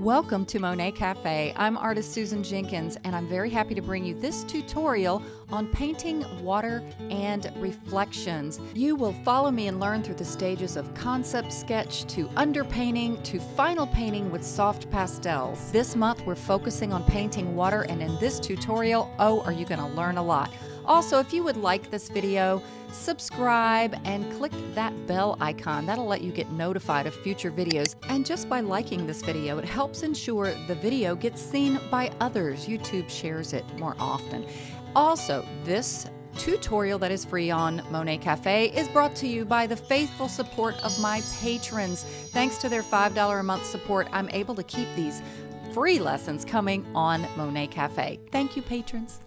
Welcome to Monet Cafe. I'm artist Susan Jenkins and I'm very happy to bring you this tutorial on painting water and reflections. You will follow me and learn through the stages of concept sketch to underpainting to final painting with soft pastels. This month we're focusing on painting water and in this tutorial, oh, are you going to learn a lot. Also, if you would like this video, subscribe and click that bell icon. That'll let you get notified of future videos. And just by liking this video, it helps ensure the video gets seen by others. YouTube shares it more often. Also, this tutorial that is free on Monet Cafe is brought to you by the faithful support of my patrons. Thanks to their $5 a month support, I'm able to keep these free lessons coming on Monet Cafe. Thank you, patrons.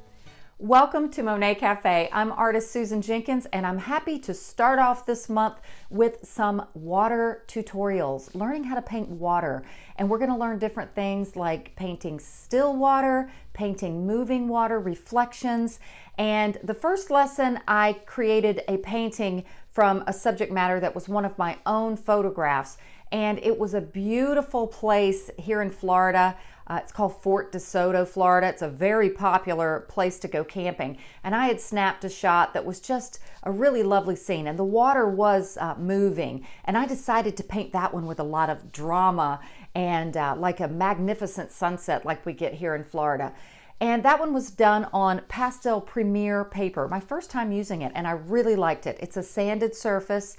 Welcome to Monet Cafe. I'm artist Susan Jenkins and I'm happy to start off this month with some water tutorials, learning how to paint water. And we're going to learn different things like painting still water, painting moving water, reflections. And the first lesson I created a painting from a subject matter that was one of my own photographs. And it was a beautiful place here in Florida. Uh, it's called Fort DeSoto, Florida. It's a very popular place to go camping. And I had snapped a shot that was just a really lovely scene. And the water was uh, moving. And I decided to paint that one with a lot of drama and uh, like a magnificent sunset like we get here in Florida. And that one was done on Pastel Premier paper, my first time using it, and I really liked it. It's a sanded surface.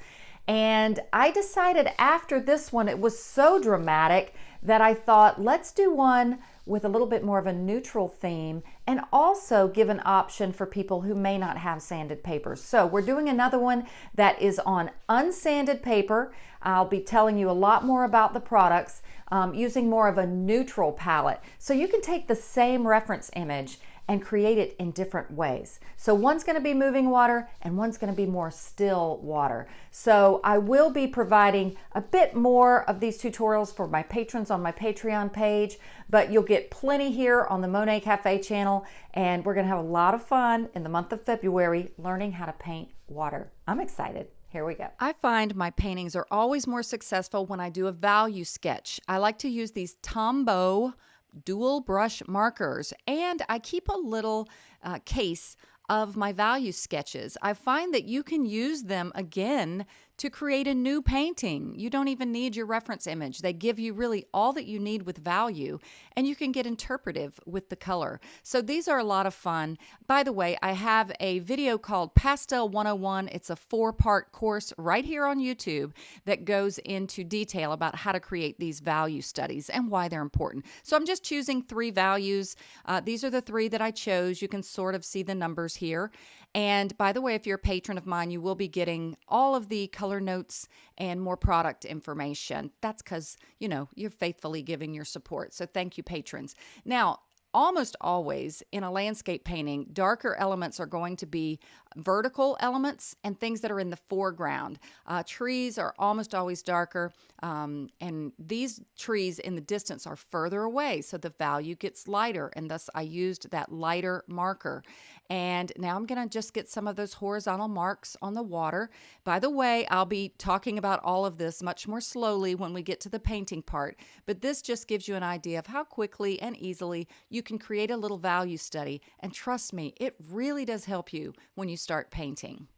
And I decided after this one, it was so dramatic that I thought, let's do one with a little bit more of a neutral theme and also give an option for people who may not have sanded papers. So we're doing another one that is on unsanded paper. I'll be telling you a lot more about the products um, using more of a neutral palette. So you can take the same reference image and create it in different ways. So one's gonna be moving water and one's gonna be more still water. So I will be providing a bit more of these tutorials for my patrons on my Patreon page, but you'll get plenty here on the Monet Cafe channel and we're gonna have a lot of fun in the month of February learning how to paint water. I'm excited. Here we go. I find my paintings are always more successful when I do a value sketch. I like to use these Tombow dual brush markers, and I keep a little uh, case of my value sketches. I find that you can use them again to create a new painting. You don't even need your reference image. They give you really all that you need with value, and you can get interpretive with the color. So these are a lot of fun. By the way, I have a video called Pastel 101. It's a four part course right here on YouTube that goes into detail about how to create these value studies and why they're important. So I'm just choosing three values. Uh, these are the three that I chose. You can sort of see the numbers here. And by the way, if you're a patron of mine, you will be getting all of the color notes and more product information. That's because, you know, you're faithfully giving your support. So thank you, patrons. Now, almost always in a landscape painting, darker elements are going to be vertical elements and things that are in the foreground. Uh, trees are almost always darker, um, and these trees in the distance are further away, so the value gets lighter, and thus I used that lighter marker. And now I'm going to just get some of those horizontal marks on the water. By the way, I'll be talking about all of this much more slowly when we get to the painting part, but this just gives you an idea of how quickly and easily you can create a little value study. And trust me, it really does help you when you start painting.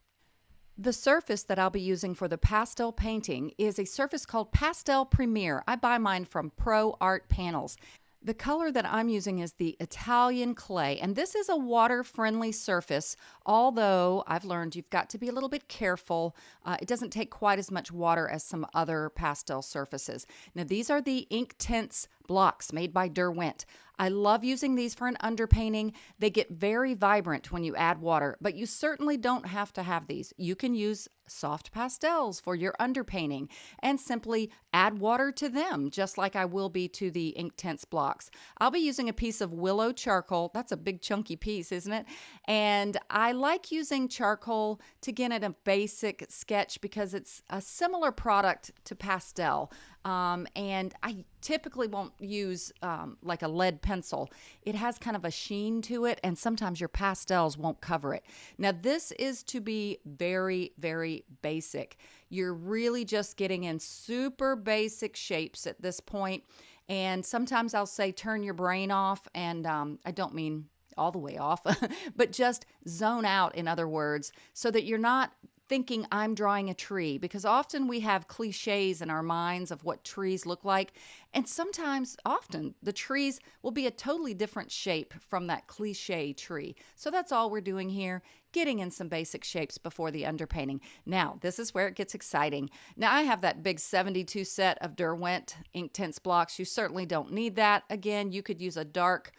The surface that I'll be using for the pastel painting is a surface called Pastel Premier. I buy mine from Pro Art Panels. The color that I'm using is the Italian clay, and this is a water-friendly surface, although I've learned you've got to be a little bit careful. Uh, it doesn't take quite as much water as some other pastel surfaces. Now, these are the ink Inktense blocks made by Derwent. I love using these for an underpainting. They get very vibrant when you add water, but you certainly don't have to have these. You can use soft pastels for your underpainting and simply add water to them, just like I will be to the Inktense blocks. I'll be using a piece of willow charcoal. That's a big chunky piece, isn't it? And I like using charcoal to get at a basic sketch because it's a similar product to pastel. Um, and I typically won't use um, like a lead pencil. It has kind of a sheen to it, and sometimes your pastels won't cover it. Now, this is to be very, very basic. You're really just getting in super basic shapes at this point, And sometimes I'll say turn your brain off, and um, I don't mean all the way off, but just zone out, in other words, so that you're not thinking I'm drawing a tree because often we have cliches in our minds of what trees look like. And sometimes, often, the trees will be a totally different shape from that cliche tree. So that's all we're doing here, getting in some basic shapes before the underpainting. Now, this is where it gets exciting. Now, I have that big 72 set of Derwent Ink Inktense blocks. You certainly don't need that. Again, you could use a dark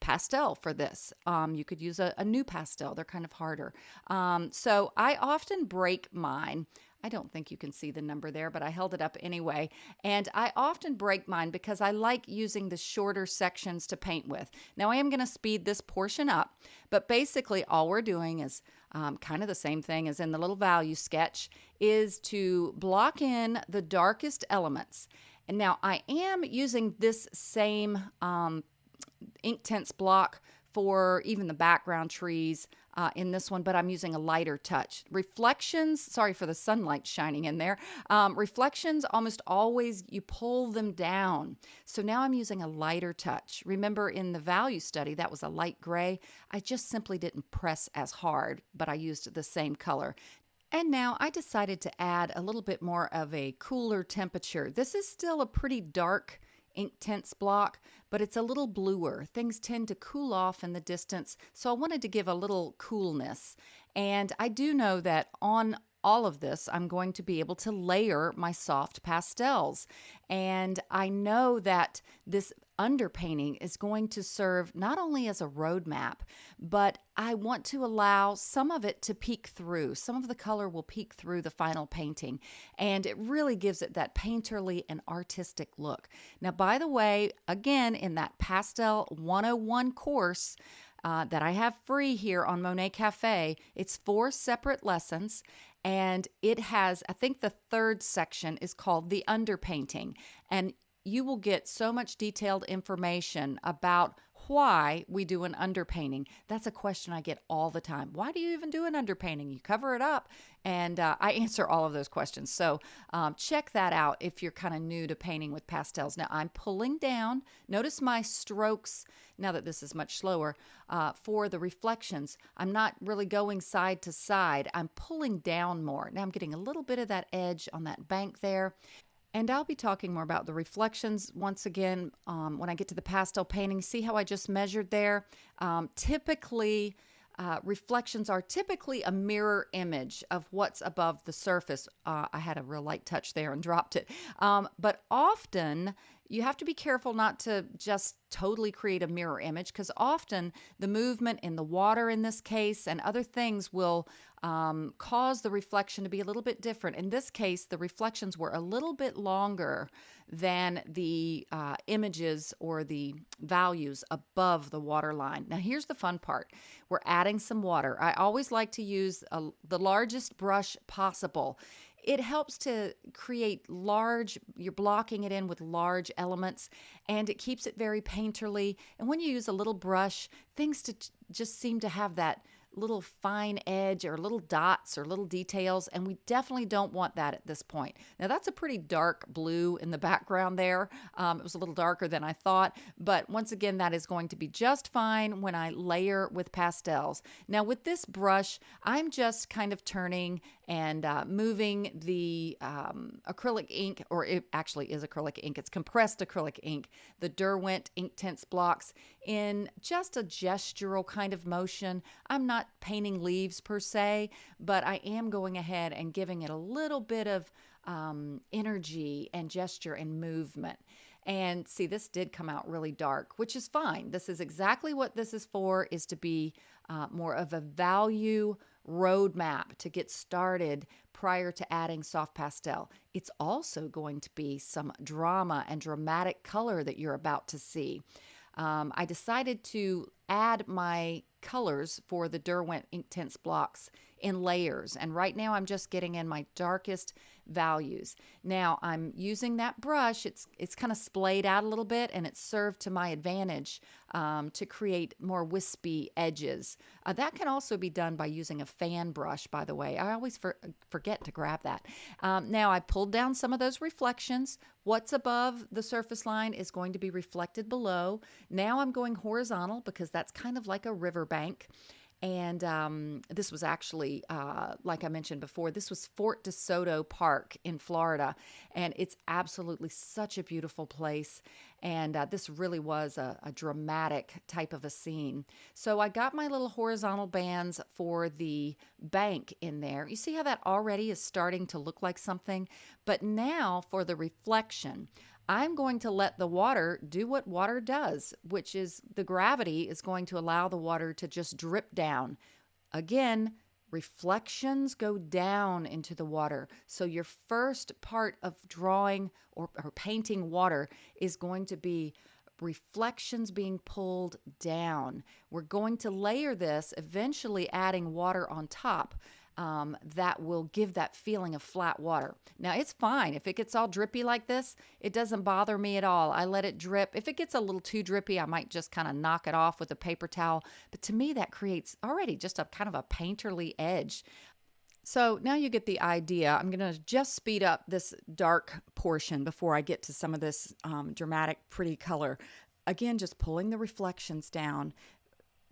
pastel for this. Um, you could use a, a, pastel. they're kind of harder. Um, so I often break mine. I don't think you can see the number there, but I held it up anyway. And I often break mine because I like using the shorter sections to paint with. Now I am going to speed this portion up, but basically all we're doing is um, kind of the same thing as in the little value sketch, is to block in the darkest elements. And now I am using this same um, Inktense block for even the background trees uh, in this one, but I'm using a lighter touch. Reflections, sorry for the sunlight shining in there. Um, reflections, almost always you pull them down. So now I'm using a lighter touch. Remember in the value study, that was a light gray. I just simply didn't press as hard, but I used the same color. And now I decided to add a little bit more of a cooler temperature. This is still a pretty dark Inktense block, but it's a little bluer. Things tend to cool off in the distance, so I wanted to give a little coolness. And I do know that on all of this, I'm going to be able to layer my soft pastels. And I know that this underpainting is going to serve not only as a roadmap, but I want to allow some of it to peek through. Some of the color will peek through the final painting, and it really gives it that painterly and artistic look. Now, by the way, again, in that Pastel 101 course, uh, that I have free here on Monet Cafe. It's four separate lessons, and it has, I think the third section is called the underpainting. And you will get so much detailed information about why we do an underpainting. That's a question I get all the time. Why do you even do an underpainting? You cover it up. And uh, I answer all of those questions. So um, check that out if you're kind of new to painting with pastels. Now I'm pulling down. Notice my strokes, now that this is much slower, uh, for the reflections. I'm not really going side to side. I'm pulling down more. Now I'm getting a little bit of that edge on that bank there. And I'll be talking more about the reflections once again um, when I get to the pastel painting. See how I just measured there? Um, typically, uh, reflections are typically a mirror image of what's above the surface. Uh, I had a real light touch there and dropped it. Um, but often you have to be careful not to just totally create a mirror image because often the movement in the water in this case and other things will um, cause the reflection to be a little bit different. In this case, the reflections were a little bit longer than the uh, images or the values above the water line. Now, here's the fun part we're adding some water. I always like to use a, the largest brush possible it helps to create large, you're blocking it in with large elements and it keeps it very painterly. And when you use a little brush, things to just seem to have that little fine edge or little dots or little details, and we definitely don't want that at this point. Now, that's a pretty dark blue in the background there. Um, it was a little darker than I thought, but once again, that is going to be just fine when I layer with pastels. Now, with this brush, I'm just kind of turning and uh, moving the um, acrylic ink, or it actually is acrylic ink, it's compressed acrylic ink, the Derwent Ink Inktense blocks in just a gestural kind of motion. I'm not painting leaves per se, but I am going ahead and giving it a little bit of um, energy and gesture and movement. And see, this did come out really dark, which is fine. This is exactly what this is for, is to be uh, more of a value roadmap to get started prior to adding soft pastel. It's also going to be some drama and dramatic color that you're about to see. Um, I decided to add my colors for the Derwent Inktense blocks in layers. And right now I'm just getting in my darkest values. Now I'm using that brush. It's it's kind of splayed out a little bit, and it's served to my advantage um, to create more wispy edges. Uh, that can also be done by using a fan brush. By the way, I always for, forget to grab that. Um, now I pulled down some of those reflections. What's above the surface line is going to be reflected below. Now I'm going horizontal because that's kind of like a riverbank. And um, this was actually, uh, like I mentioned before, this was Fort DeSoto Park in Florida. And it's absolutely such a beautiful place. And uh, this really was a, a, dramatic type of a scene. So I got my little horizontal bands for the bank in there. You see how that already is starting to look like something? But now for the reflection, I'm going to let the water do what water does, which is the gravity is going to allow the water to just drip down. Again, reflections go down into the water. So your first part of drawing or, or painting water is going to be reflections being pulled down. We're going to layer this, eventually adding water on top um, that will give that feeling of flat water. Now, it's fine. If it gets all drippy like this, it doesn't bother me at all. I let it drip. If it gets a little too drippy, I might just kind of knock it off with a paper towel. But to me, that creates already just a kind of a painterly edge. So now you get the idea. I'm going to just speed up this dark portion before I get to some of this um, dramatic, pretty color. Again, just pulling the reflections down.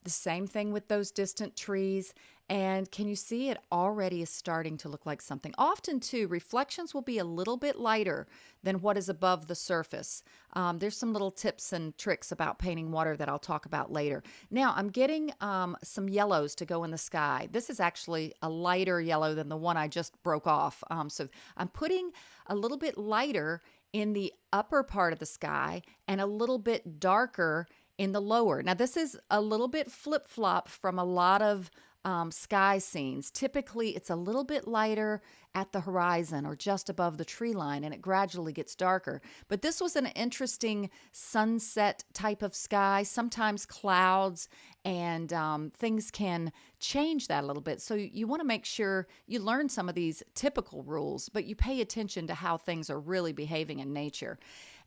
The same thing with those distant trees. And can you see it already is starting to look like something? Often, too, reflections will be a little bit lighter than what is above the surface. Um, there's some little tips and tricks about painting water that I'll talk about later. Now, I'm getting um, some yellows to go in the sky. This is actually a lighter yellow than the one I just broke off. Um, so I'm putting a little bit lighter in the upper part of the sky and a little bit darker in the lower. Now, this is a little bit flip flop from a lot of um, sky scenes. Typically, it's a little bit lighter at the horizon or just above the tree line, and it gradually gets darker. But this was an interesting sunset type of sky, sometimes clouds, and um, things can change that a little bit. So you want to make sure you learn some of these typical rules, but you pay attention to how things are really behaving in nature.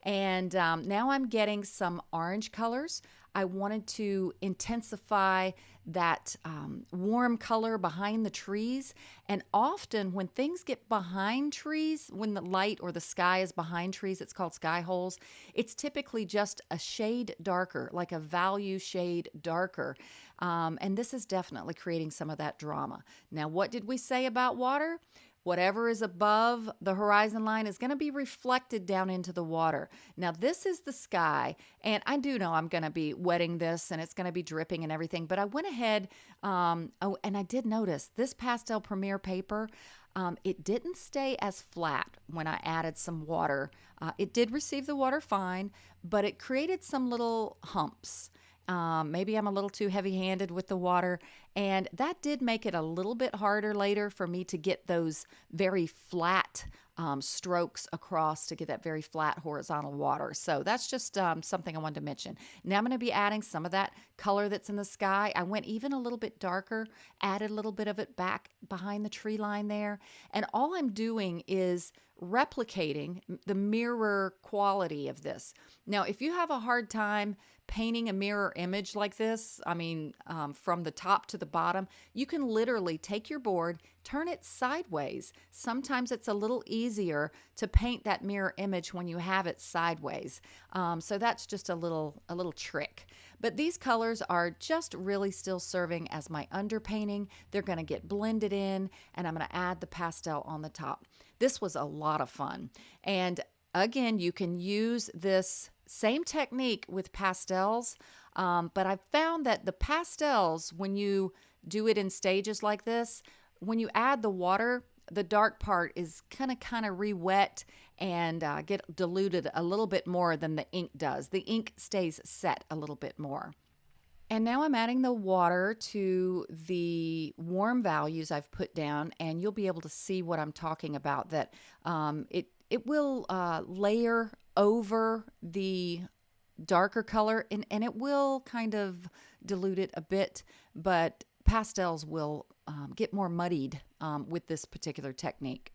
And um, now I'm getting some orange colors. I wanted to intensify that um, warm color behind the trees. And often, when things get behind trees, when the light or the sky is behind trees, it's called sky holes, it's typically just a shade darker, like a value shade darker. Um, and this is definitely creating some of that drama. Now, what did we say about water? Whatever is above the horizon line is going to be reflected down into the water. Now, this is the sky, and I do know I'm going to be wetting this and it's going to be dripping and everything, but I went ahead, um, oh, and I did notice this Pastel Premier paper, um, it didn't stay as flat when I added some water. Uh, it did receive the water fine, but it created some little humps. Um, maybe I'm a little too heavy handed with the water. And that did make it a little bit harder later for me to get those very flat um, strokes across to get that very flat horizontal water. So that's just um, something I wanted to mention. Now I'm going to be adding some of that color that's in the sky. I went even a little bit darker, added a little bit of it back behind the tree line there. And all I'm doing is replicating the mirror quality of this. Now, if you have a hard time painting a mirror image like this, I mean, um, from the top to the bottom, you can literally take your board, turn it sideways. Sometimes it's a little easier to paint that mirror image when you have it sideways. Um, so that's just a little a little trick. But these colors are just really still serving as my underpainting. They're going to get blended in, and I'm going to add the pastel on the top. This was a lot of fun. And again, you can use this same technique with pastels, um, but I've found that the pastels, when you do it in stages like this, when you add the water, the dark part is kind of kind of re-wet and uh, get diluted a little bit more than the ink does. The ink stays set a little bit more. And now I'm adding the water to the warm values I've put down, and you'll be able to see what I'm talking about. That um, it it will uh, layer over the darker color, and and it will kind of dilute it a bit, but pastels will um, get more muddied um, with this particular technique.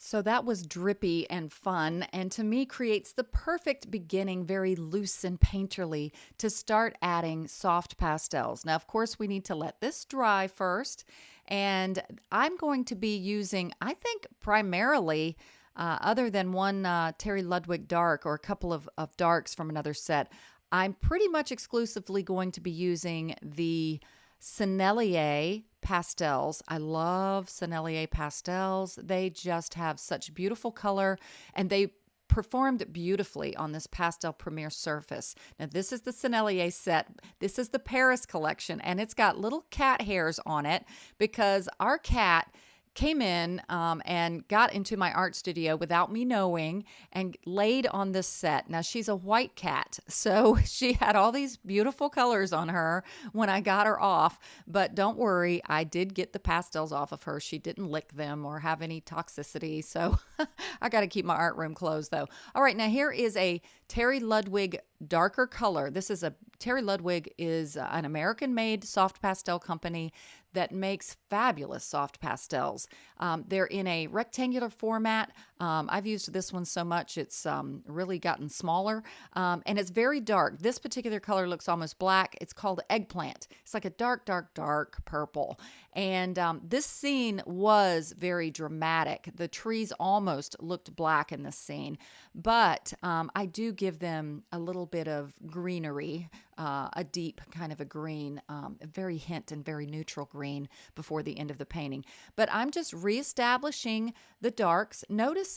So that was drippy and fun, and to me creates the perfect beginning, very loose and painterly, to start adding soft pastels. Now, of course, we need to let this dry first, and I'm going to be using, I think, primarily. Uh, other than one uh, Terry Ludwig dark or a couple of, of darks from another set, I'm pretty much exclusively going to be using the Sennelier pastels. I love Sennelier pastels. They just have such beautiful color and they performed beautifully on this pastel premier surface. Now this is the Sennelier set. This is the Paris collection and it's got little cat hairs on it because our cat came in um, and got into my art studio without me knowing and laid on this set. Now, she's a white cat, so she had all these beautiful colors on her when I got her off. But don't worry, I did get the pastels off of her. She didn't lick them or have any toxicity. So I got to keep my art room closed, though. All right, now here is a Terry Ludwig darker color. This is a Terry Ludwig is an American made soft pastel company that makes fabulous soft pastels. Um, they're in a rectangular format. Um, I've used this one so much, it's um, really gotten smaller um, and it's very dark. This particular color looks almost black. It's called eggplant. It's like a dark, dark, dark purple. And um, this scene was very dramatic. The trees almost looked black in this scene, but um, I do give them a little bit of greenery, uh, a deep kind of a green, um, very hint and very neutral green before the end of the painting. But I'm just reestablishing the darks.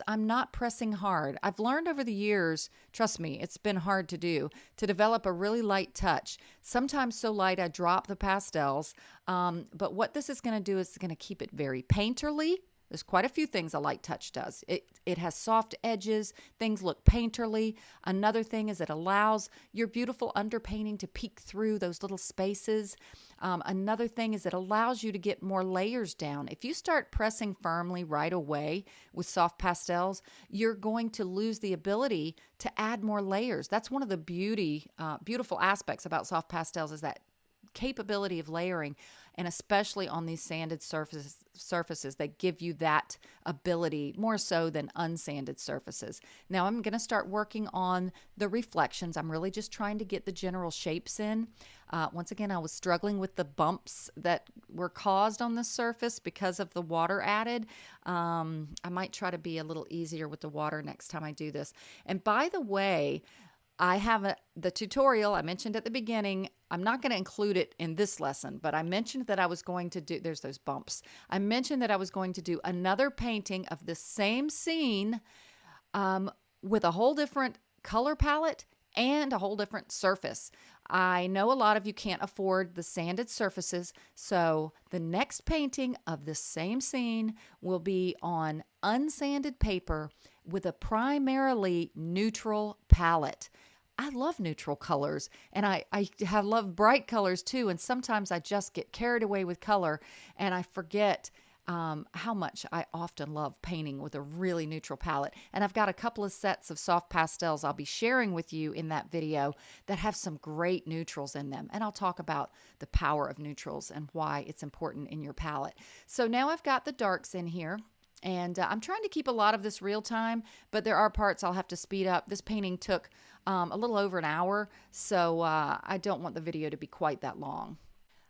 I'm not pressing hard. I've learned over the years, trust me, it's been hard to do, to develop a really light touch. Sometimes so light I drop the pastels. Um, but what this is going to do is going to keep it very painterly there's quite a few things a light touch does. It, it has soft edges, things look painterly. Another thing is it allows your beautiful underpainting to peek through those little spaces. Um, another thing is it allows you to get more layers down. If you start pressing firmly right away with soft pastels, you're going to lose the ability to add more layers. That's one of the beauty, uh, beautiful aspects about soft pastels is that capability of layering and especially on these sanded surfaces surfaces that give you that ability more so than unsanded surfaces. Now I'm going to start working on the reflections. I'm really just trying to get the general shapes in. Uh, once again, I was struggling with the bumps that were caused on the surface because of the water added. Um, I might try to be a little easier with the water next time I do this. And by the way, I have a, the tutorial I mentioned at the beginning. I'm not going to include it in this lesson, but I mentioned that I was going to do, there's those bumps. I mentioned that I was going to do another painting of the same scene um, with a whole different color palette and a whole different surface. I know a lot of you can't afford the sanded surfaces, so the next painting of the same scene will be on unsanded paper with a primarily neutral palette. I love neutral colors and I, I have love bright colors too. And sometimes I just get carried away with color and I forget um, how much I often love painting with a really neutral palette. And I've got a couple of sets of soft pastels I'll be sharing with you in that video that have some great neutrals in them. And I'll talk about the power of neutrals and why it's important in your palette. So now I've got the darks in here. And uh, I'm trying to keep a lot of this real time, but there are parts I'll have to speed up. This painting took um, a little over an hour, so uh, I don't want the video to be quite that long.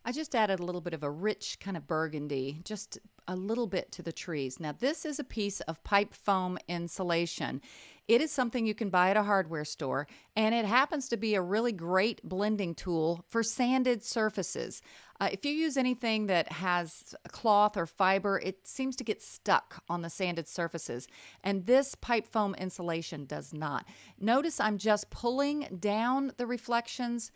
I just added a little bit of a rich kind of burgundy, just a little bit to the trees. Now this is a piece of pipe foam insulation. It is something you can buy at a hardware store, and it happens to be a really great blending tool for sanded surfaces. Uh, if you use anything that has cloth or fiber, it seems to get stuck on the sanded surfaces, and this pipe foam insulation does not. Notice I'm just pulling down the reflections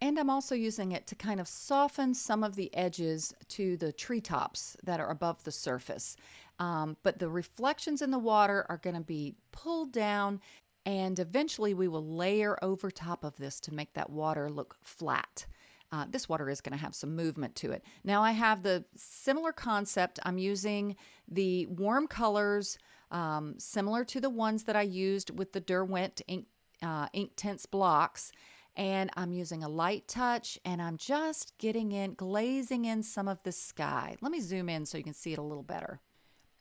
and I'm also using it to kind of soften some of the edges to the treetops that are above the surface. Um, but the reflections in the water are going to be pulled down and eventually we will layer over top of this to make that water look flat. Uh, this water is going to have some movement to it. Now I have the similar concept. I'm using the warm colors um, similar to the ones that I used with the Derwent ink, uh, Inktense blocks and I'm using a light touch and I'm just getting in, glazing in some of the sky. Let me zoom in so you can see it a little better.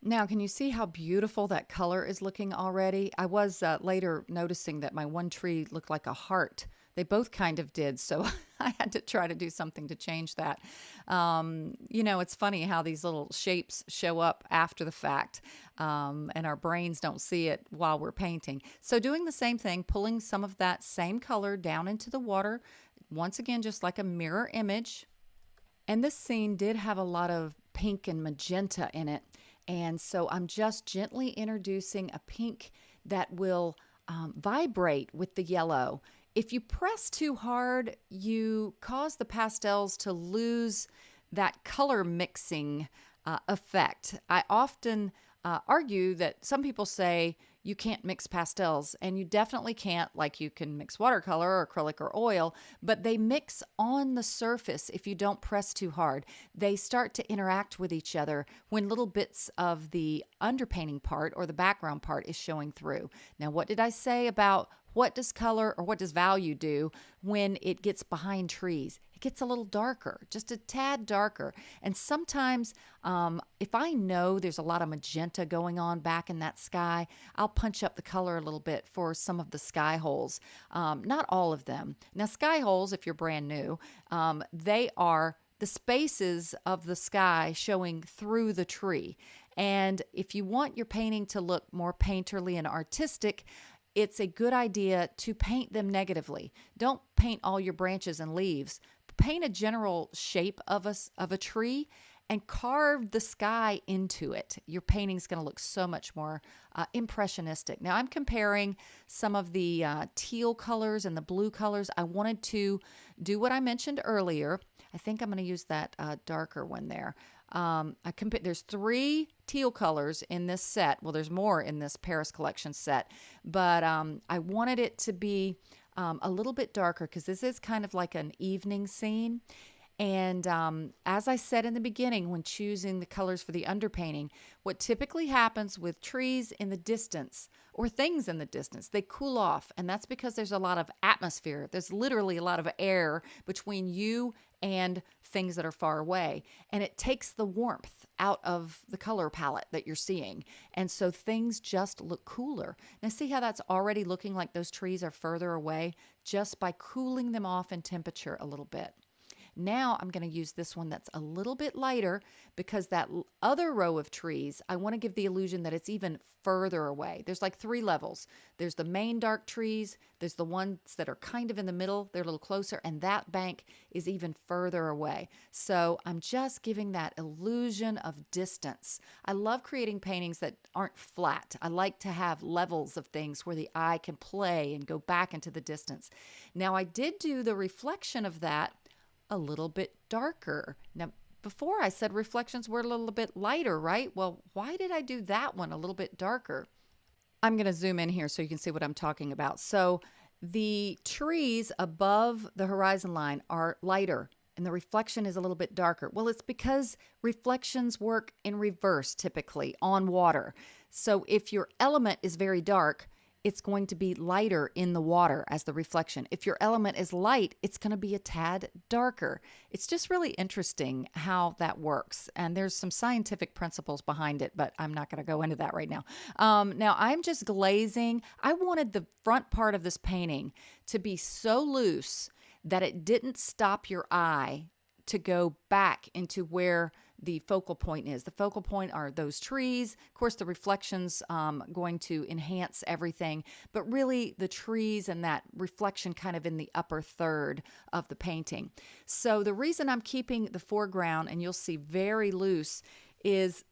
Now, can you see how beautiful that color is looking already? I was uh, later noticing that my one tree looked like a heart. They both kind of did, so I had to try to do something to change that. Um, you know, it's funny how these little shapes show up after the fact, um, and our brains don't see it while we're painting. So, doing the same thing, pulling some of that same color down into the water, once again, just like a mirror image. And this scene did have a lot of pink and magenta in it. And so I'm just gently introducing a pink that will um, vibrate with the yellow. If you press too hard, you cause the pastels to lose that color mixing uh, effect. I often uh, argue that some people say you can't mix pastels, and you definitely can't, like you can mix watercolor or acrylic or oil, but they mix on the surface if you don't press too hard. They start to interact with each other when little bits of the underpainting part or the background part is showing through. Now, what did I say about what does color or what does value do when it gets behind trees? It gets a little darker, just a tad darker. And sometimes, um, if I know there's a lot of magenta going on back in that sky, I'll punch up the color a little bit for some of the sky holes. Um, not all of them. Now, sky holes, if you're brand new, um, they are the spaces of the sky showing through the tree. And if you want your painting to look more painterly and artistic, it's a good idea to paint them negatively. Don't paint all your branches and leaves. Paint a general shape of us of a tree and carve the sky into it. Your painting's going to look so much more uh, impressionistic. Now, I'm comparing some of the uh, teal colors and the blue colors. I wanted to do what I mentioned earlier. I think I'm going to use that uh, darker one there. Um, I compa- there's three teal colors in this set. Well, there's more in this Paris collection set, but um, I wanted it to be um, a little bit darker because this is kind of like an evening scene. And um, as I said in the beginning, when choosing the colors for the underpainting, what typically happens with trees in the distance or things in the distance, they cool off. And that's because there's a lot of atmosphere. There's literally a lot of air between you and things that are far away. And it takes the warmth out of the color palette that you're seeing. And so things just look cooler. Now, see how that's already looking like those trees are further away just by cooling them off in temperature a little bit. Now I'm going to use this one that's a little bit lighter because that other row of trees, I want to give the illusion that it's even further away. There's like three levels. There's the main dark trees, there's the ones that are kind of in the middle, they're a little closer, and that bank is even further away. So I'm just giving that illusion of distance. I love creating paintings that aren't flat. I like to have levels of things where the eye can play and go back into the distance. Now I did do the reflection of that a little bit darker. Now, before I said reflections were a little bit lighter, right? Well, why did I do that one a little bit darker? I'm going to zoom in here so you can see what I'm talking about. So the trees above the horizon line are lighter and the reflection is a little bit darker. Well, it's because reflections work in reverse typically on water. So if your element is very dark, it's going to be lighter in the water as the reflection. If your element is light, it's going to be a tad darker. It's just really interesting how that works. And there's some scientific principles behind it, but I'm not going to go into that right now. Um, now, I'm just glazing. I wanted the front part of this painting to be so loose that it didn't stop your eye to go back into where the focal point is. The focal point are those trees. Of course, the reflections um, going to enhance everything, but really the trees and that reflection kind of in the upper third of the painting. So the reason I'm keeping the foreground, and you'll see very loose, is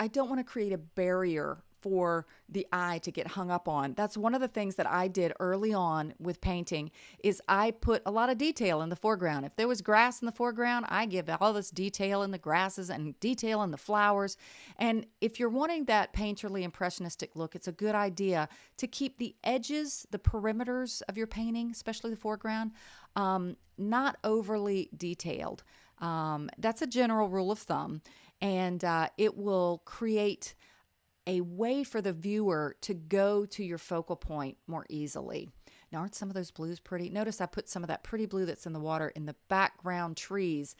I don't want to create a barrier for the eye to get hung up on. That's one of the things that I did early on with painting is I put a lot of detail in the foreground. If there was grass in the foreground, I give all this detail in the grasses and detail in the flowers. And if you're wanting that painterly impressionistic look, it's a good idea to keep the edges, the perimeters of your painting, especially the foreground, um, not overly detailed. Um, that's a general rule of thumb, and uh, it will create a way for the viewer to go to your focal point more easily. Now, aren't some of those blues pretty? Notice I put some of that pretty blue that's in the water in the background trees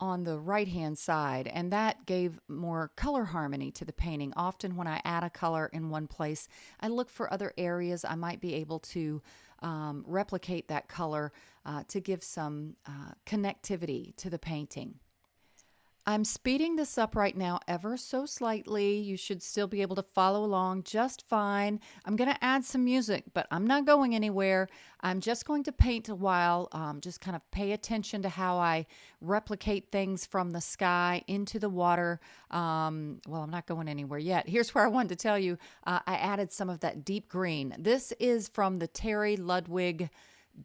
on the right hand side, and that gave more color harmony to the painting. Often, when I add a color in one place, I look for other areas I might be able to um, replicate that color uh, to give some uh, connectivity to the painting. I'm speeding this up right now ever so slightly. You should still be able to follow along just fine. I'm going to add some music, but I'm not going anywhere. I'm just going to paint a while, um, just kind of pay attention to how I replicate things from the sky into the water. Um, well, I'm not going anywhere yet. Here's where I wanted to tell you uh, I added some of that deep green. This is from the Terry Ludwig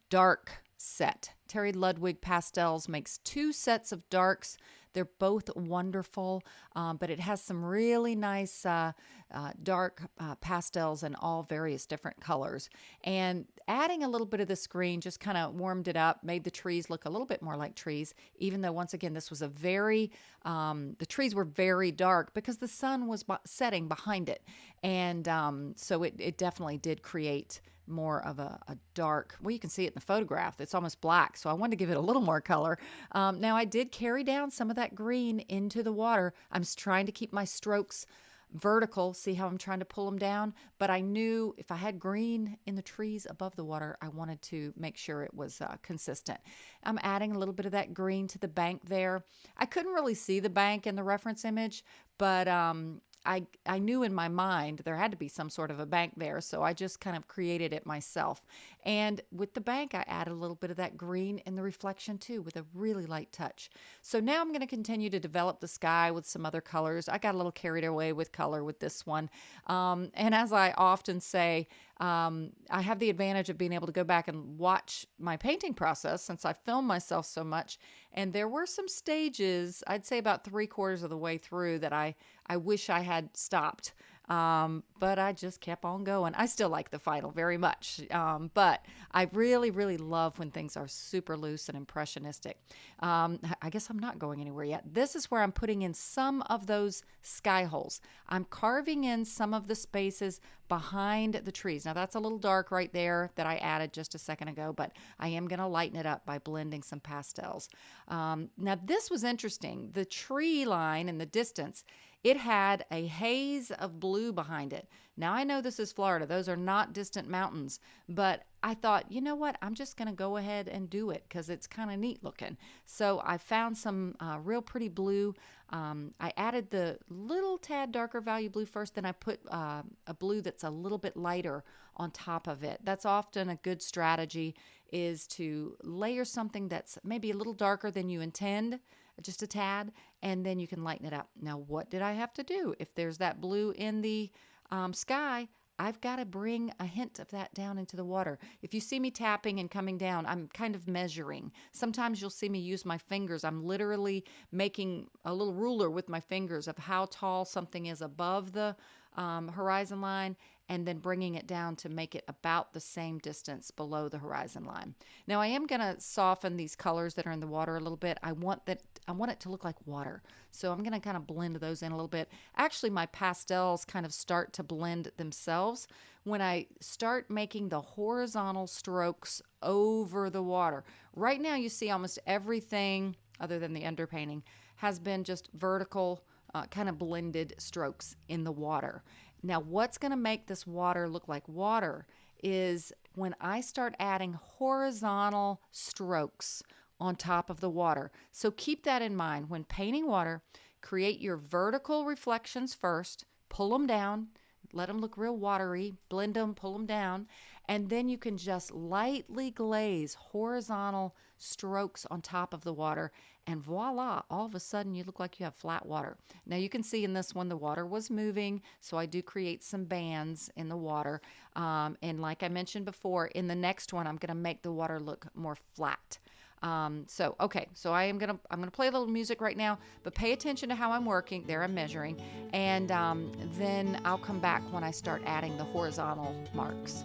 Dark set. Terry Ludwig Pastels makes two sets of darks they're both wonderful, um, but it has some really nice uh, uh, dark uh, pastels in all various different colors. And adding a little bit of this green just kind of warmed it up, made the trees look a little bit more like trees, even though, once again, this was a very, um, the trees were very dark because the sun was setting behind it. And um, so it, it definitely did create more of a, a, dark, well, you can see it in the photograph. It's almost black. So I wanted to give it a little more color. Um, now I did carry down some of that green into the water. I'm trying to keep my strokes vertical. See how I'm trying to pull them down? But I knew if I had green in the trees above the water, I wanted to make sure it was uh, consistent. I'm adding a little bit of that green to the bank there. I couldn't really see the bank in the reference image, but um, I, I knew in my mind there had to be some sort of a bank there, so I just kind of created it myself. And with the bank, I added a little bit of that green in the reflection too, with a really light touch. So now I'm going to continue to develop the sky with some other colors. I got a little carried away with color with this one. Um, and as I often say, um, I have the advantage of being able to go back and watch my painting process since I film myself so much. And there were some stages, I'd say about three quarters of the way through, that I, I wish I had stopped. Um, but I just kept on going. I still like the final very much. Um, but I really, really love when things are super loose and impressionistic. Um, I guess I'm not going anywhere yet. This is where I'm putting in some of those sky holes. I'm carving in some of the spaces behind the trees. Now that's a little dark right there that I added just a second ago, but I am going to lighten it up by blending some pastels. Um, now this was interesting. The tree line in the distance it had a haze of blue behind it. Now, I know this is Florida, those are not distant mountains, but I thought, you know what, I'm just going to go ahead and do it because it's kind of neat looking. So I found some uh, real pretty blue. Um, I added the little tad darker value blue first, then I put uh, a blue that's a little bit lighter on top of it. That's often a good strategy is to layer something that's maybe a little darker than you intend just a tad, and then you can lighten it up. Now, what did I have to do? If there's that blue in the um, sky, I've got to bring a hint of that down into the water. If you see me tapping and coming down, I'm kind of measuring. Sometimes you'll see me use my fingers. I'm literally making a little ruler with my fingers of how tall something is above the um, horizon line and then bringing it down to make it about the same distance below the horizon line. Now I am going to soften these colors that are in the water a little bit. I want that I want it to look like water. So I'm going to kind of blend those in a little bit. Actually my pastels kind of start to blend themselves when I start making the horizontal strokes over the water. Right now you see almost everything other than the underpainting has been just vertical uh, kind of blended strokes in the water. Now, what's going to make this water look like water is when I start adding horizontal strokes on top of the water. So keep that in mind. When painting water, create your vertical reflections first, pull them down, let them look real watery, blend them, pull them down, and then you can just lightly glaze horizontal strokes on top of the water and voila, all of a sudden you look like you have flat water. Now you can see in this one the water was moving, so I do create some bands in the water. Um, and like I mentioned before, in the next one I'm going to make the water look more flat. Um, so okay, so I am gonna I'm gonna play a little music right now, but pay attention to how I'm working. There I'm measuring, and um, then I'll come back when I start adding the horizontal marks.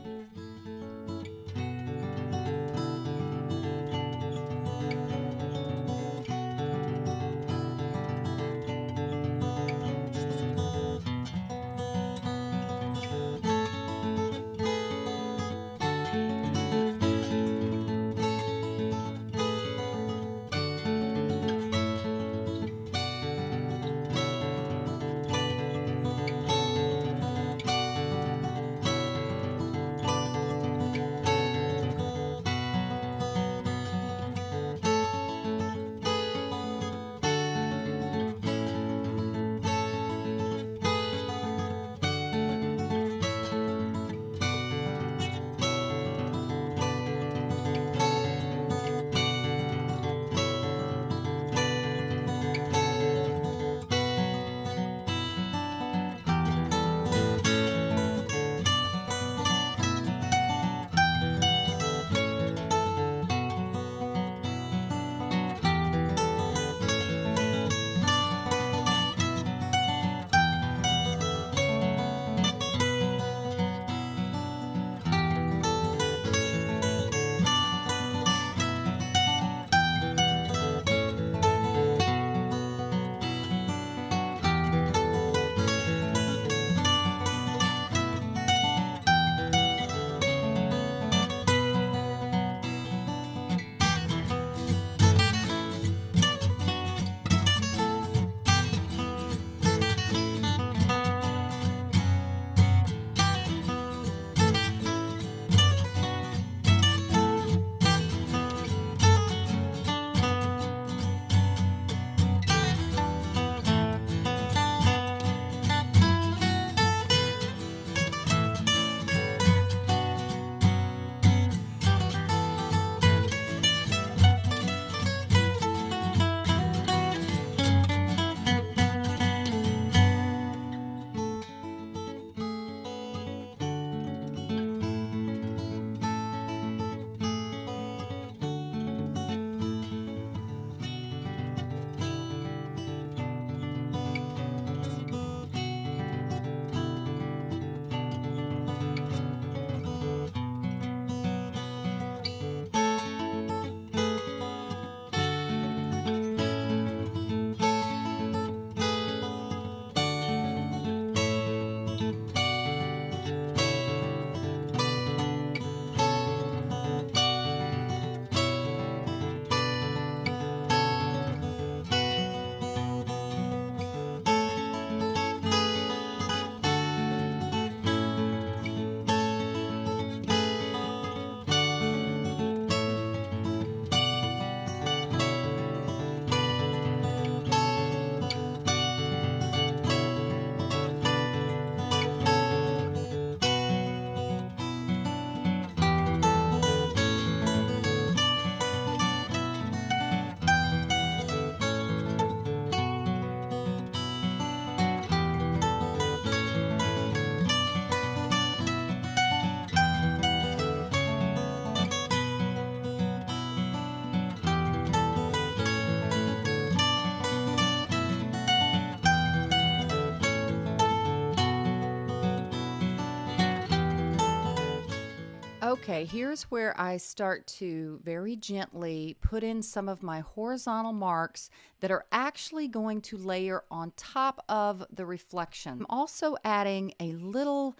Okay, here's where I start to very gently put in some of my horizontal marks that are actually going to layer on top of the reflection. I'm also adding a little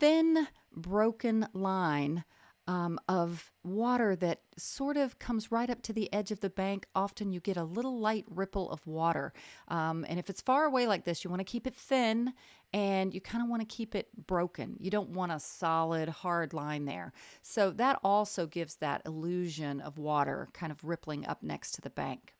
thin broken line um, of water that sort of comes right up to the edge of the bank. Often you get a little light ripple of water. Um, and if it's far away like this, you want to keep it thin and you kind of want to keep it broken. You don't want a solid, hard line there. So that also gives that illusion of water kind of rippling up next to the bank.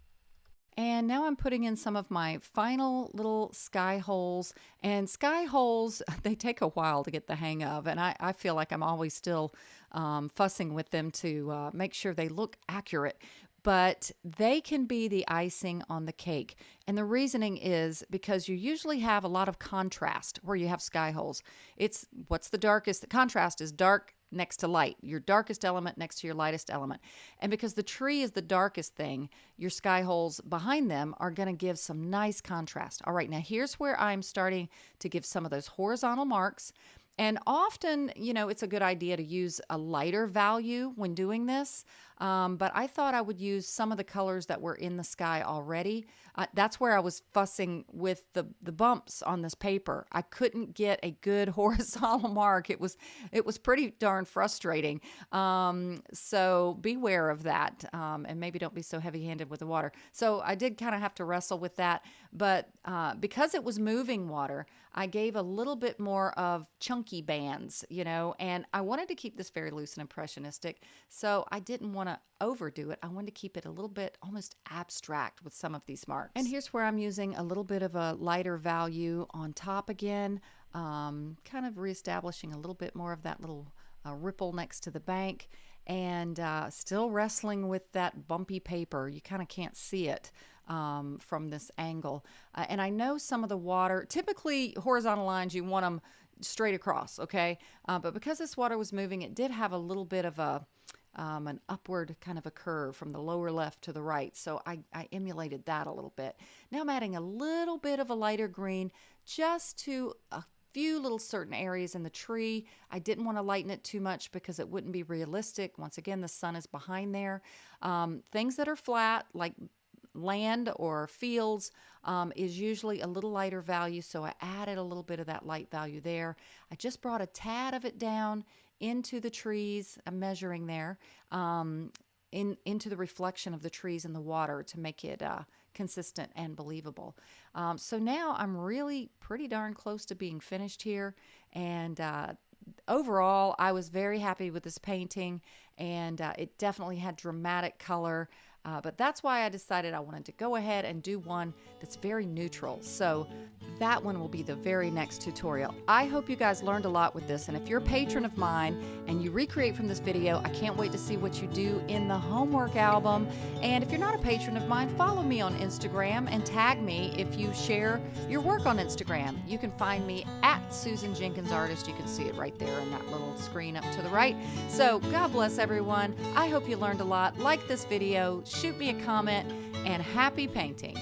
And now I'm putting in some of my final little sky holes. And sky holes, they take a while to get the hang of. And I, I feel like I'm always still um, fussing with them to uh, make sure they look accurate. But they can be the icing on the cake. And the reasoning is because you usually have a lot of contrast where you have sky holes. It's what's the darkest? The contrast is dark next to light, your darkest element next to your lightest element. And because the tree is the darkest thing, your sky holes behind them are going to give some nice contrast. All right, now here's where I'm starting to give some of those horizontal marks. And often, you know, it's a good idea to use a lighter value when doing this. Um, but I thought I would use some of the colors that were in the sky already. Uh, that's where I was fussing with the, the bumps on this paper. I couldn't get a good horizontal mark. It was it was pretty darn frustrating. Um, so beware of that, um, and maybe don't be so heavy-handed with the water. So I did kind of have to wrestle with that, but uh, because it was moving water, I gave a little bit more of chunky bands, you know, and I wanted to keep this very loose and impressionistic. So I didn't want to overdo it. I wanted to keep it a little bit almost abstract with some of these marks. And here's where I'm using a little bit of a lighter value on top again, um, kind of reestablishing a little bit more of that little uh, ripple next to the bank and uh, still wrestling with that bumpy paper. You kind of can't see it um, from this angle. Uh, and I know some of the water, typically horizontal lines, you want them straight across, okay? Uh, but because this water was moving, it did have a little bit of a, um, an upward kind of a curve from the lower left to the right. So I, I emulated that a little bit. Now I'm adding a little bit of a lighter green just to a few little certain areas in the tree. I didn't want to lighten it too much because it wouldn't be realistic. Once again, the sun is behind there. Um, things that are flat, like land or fields um, is usually a little lighter value, so I added a little bit of that light value there. I just brought a tad of it down into the trees, I'm measuring there, um, in, into the reflection of the trees in the water to make it uh, consistent and believable. Um, so now I'm really pretty darn close to being finished here, and uh, overall, I was very happy with this painting, and uh, it definitely had dramatic color. Uh, but that's why I decided I wanted to go ahead and do one that's very neutral. So that one will be the very next tutorial. I hope you guys learned a lot with this. And if you're a patron of mine and you recreate from this video, I can't wait to see what you do in the homework album. And if you're not a patron of mine, follow me on Instagram and tag me if you share your work on Instagram. You can find me at Susan Jenkins Artist. You can see it right there in that little screen up to the right. So God bless everyone. I hope you learned a lot. Like this video, shoot me a comment, and happy painting!